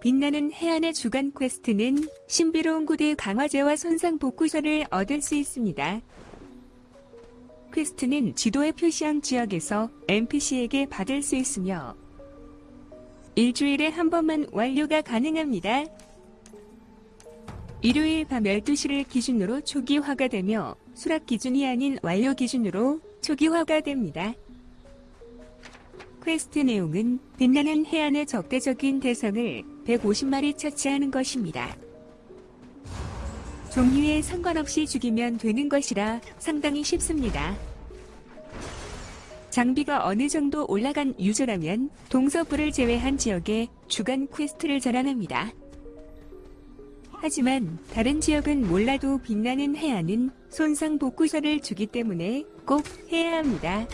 빛나는 해안의 주간 퀘스트는 신비로운 구대 강화제와 손상 복구서를 얻을 수 있습니다. 퀘스트는 지도에 표시한 지역에서 NPC에게 받을 수 있으며 일주일에 한 번만 완료가 가능합니다. 일요일 밤 12시를 기준으로 초기화가 되며 수락 기준이 아닌 완료 기준으로 초기화가 됩니다. 퀘스트 내용은 빛나는 해안의 적대적인 대상을 150마리 처치하는 것입니다. 종류에 상관없이 죽이면 되는 것이라 상당히 쉽습니다. 장비가 어느 정도 올라간 유저라면 동서부를 제외한 지역에 주간 퀘스트를 전환합니다. 하지만 다른 지역은 몰라도 빛나는 해안은 손상 복구서를 주기 때문에 꼭 해야 합니다.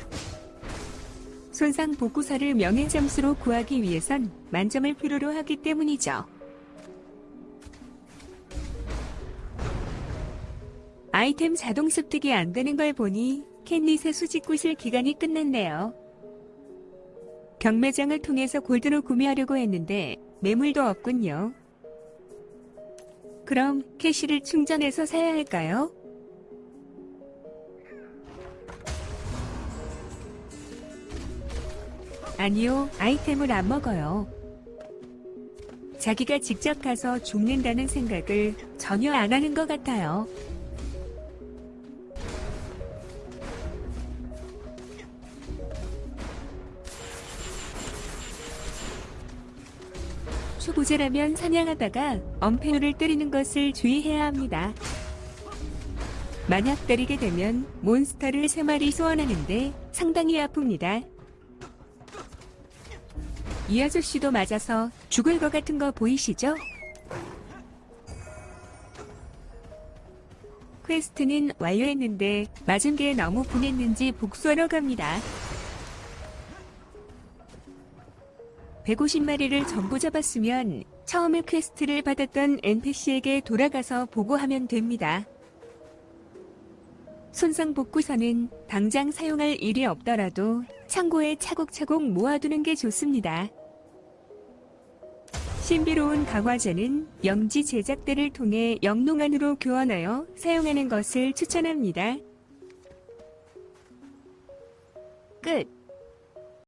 손상 복구서를 명예 점수로 구하기 위해선 만점을 필요로 하기 때문이죠. 아이템 자동 습득이 안 되는 걸 보니 캔릿의 수집 구실 기간이 끝났네요. 경매장을 통해서 골드로 구매하려고 했는데 매물도 없군요. 그럼 캐시를 충전해서 사야 할까요? 아니요, 아이템을 안 먹어요. 자기가 직접 가서 죽는다는 생각을 전혀 안 하는 것 같아요. 초보자라면 사냥하다가 엄폐우를 때리는 것을 주의해야 합니다. 만약 때리게 되면 몬스터를 3마리 소환하는데 상당히 아픕니다. 이 아저씨도 맞아서 죽을 것 같은 거 보이시죠? 퀘스트는 완료했는데 맞은 게 너무 분했는지 복수하러 갑니다. 150마리를 전부 잡았으면 처음에 퀘스트를 받았던 NPC에게 돌아가서 보고하면 됩니다. 손상 복구서는 당장 사용할 일이 없더라도 창고에 차곡차곡 모아두는 게 좋습니다. 신비로운 강화제는 영지 제작대를 통해 영농안으로 교환하여 사용하는 것을 추천합니다. 끝